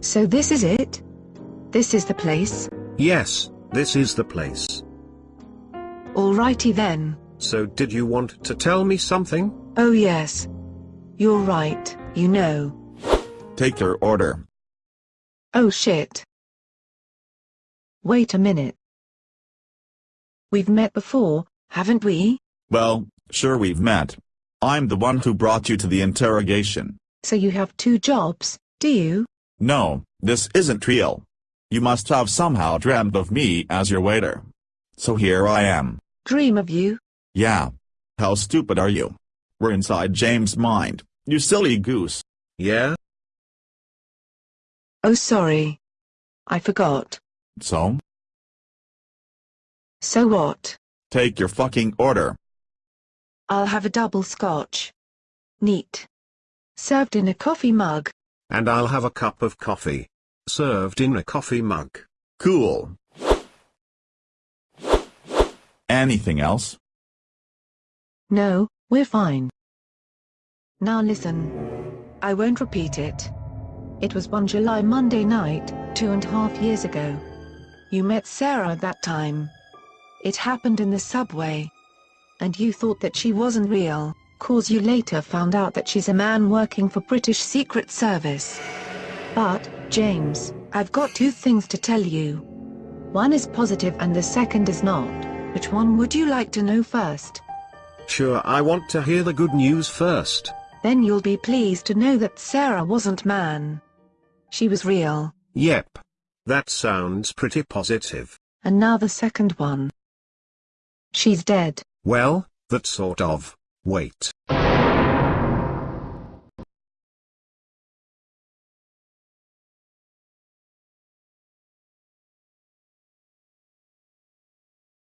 So this is it? This is the place? Yes, this is the place. Alrighty then. So did you want to tell me something? Oh yes. You're right, you know. Take your order. Oh shit. Wait a minute. We've met before, haven't we? Well, sure we've met. I'm the one who brought you to the interrogation. So you have two jobs, do you? No, this isn't real. You must have somehow dreamt of me as your waiter. So here I am. Dream of you? Yeah. How stupid are you? We're inside James' mind, you silly goose. Yeah? Oh sorry. I forgot. So? So what? Take your fucking order. I'll have a double scotch. Neat. Served in a coffee mug. And I'll have a cup of coffee. Served in a coffee mug. Cool. Anything else? No, we're fine. Now listen. I won't repeat it. It was one July Monday night, two and a half years ago. You met Sarah that time. It happened in the subway. And you thought that she wasn't real, cause you later found out that she's a man working for British Secret Service. But, James, I've got two things to tell you. One is positive and the second is not. Which one would you like to know first? Sure I want to hear the good news first. Then you'll be pleased to know that Sarah wasn't man. She was real. Yep. That sounds pretty positive. And now the second one. She's dead. Well, that sort of. Wait.